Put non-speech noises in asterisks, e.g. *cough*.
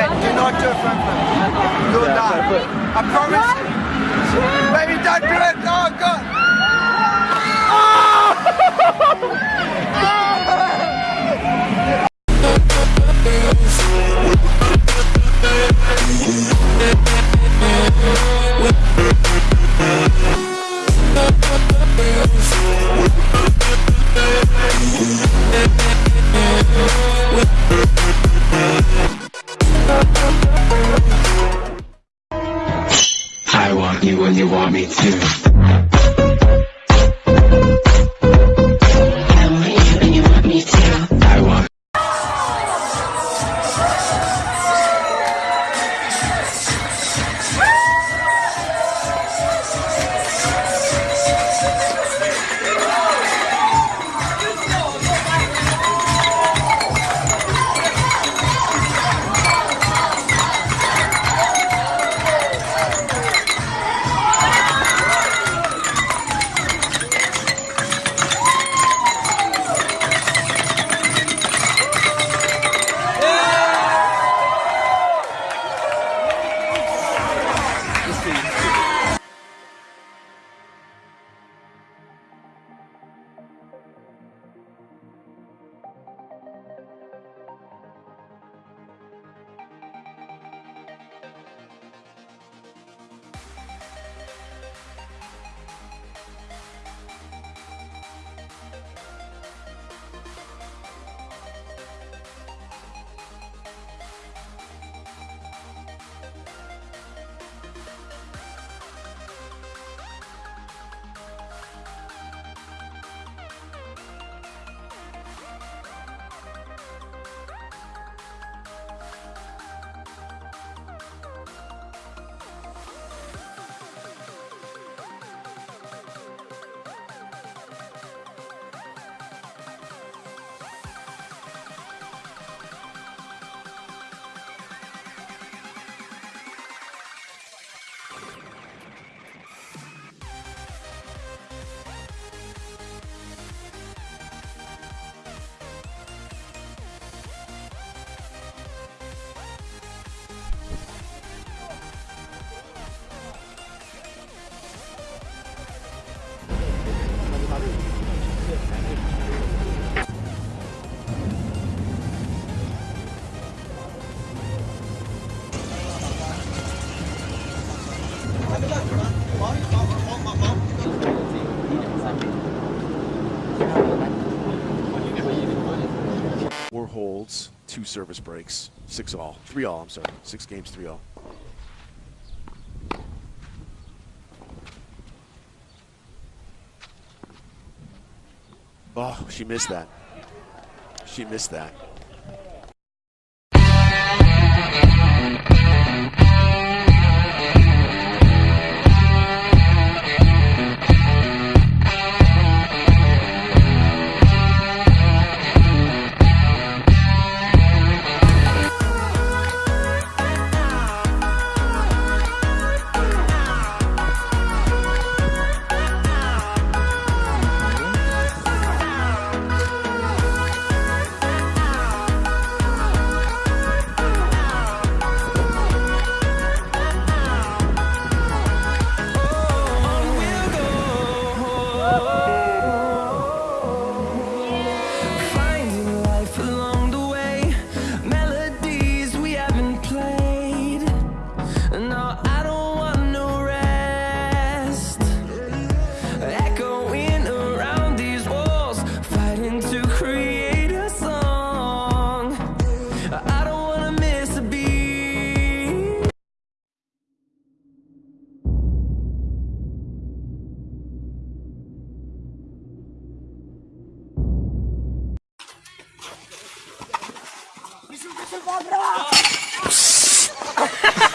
Okay, do not do a front flip. Do it Yeah, now. I promise. Baby, don't do when holds, two service breaks, six all, three all. I'm sorry, six games, three all. Oh, she missed that. She missed that. Nossa, cobrou! *laughs*